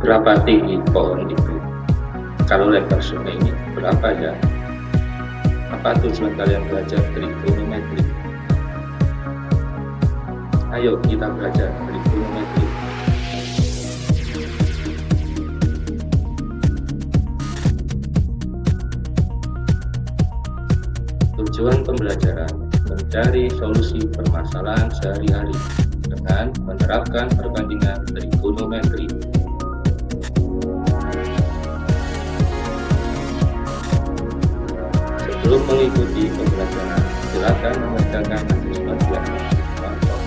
berapa tinggi pohon itu? Kalau lebar sungai ini berapa ya? Apa tujuan kalian belajar trigonometri? Ayo kita belajar trigonometri. Tujuan pembelajaran mencari solusi permasalahan sehari-hari dengan menerapkan perbandingan trigonometri Sebelum mengikuti pembelajaran, silakan mengerjakan sebagian contoh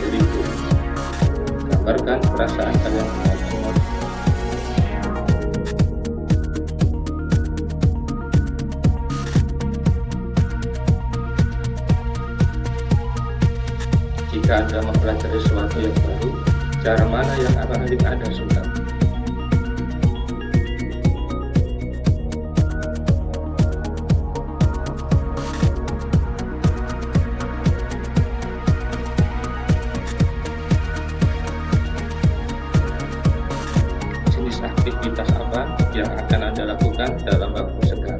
berikut. Gambarkan perasaan kalian emosi. Jika Anda mempelajari sesuatu yang baru, cara mana yang akan Anda suka? Aktivitas apa yang akan Anda lakukan dalam waktu senggang.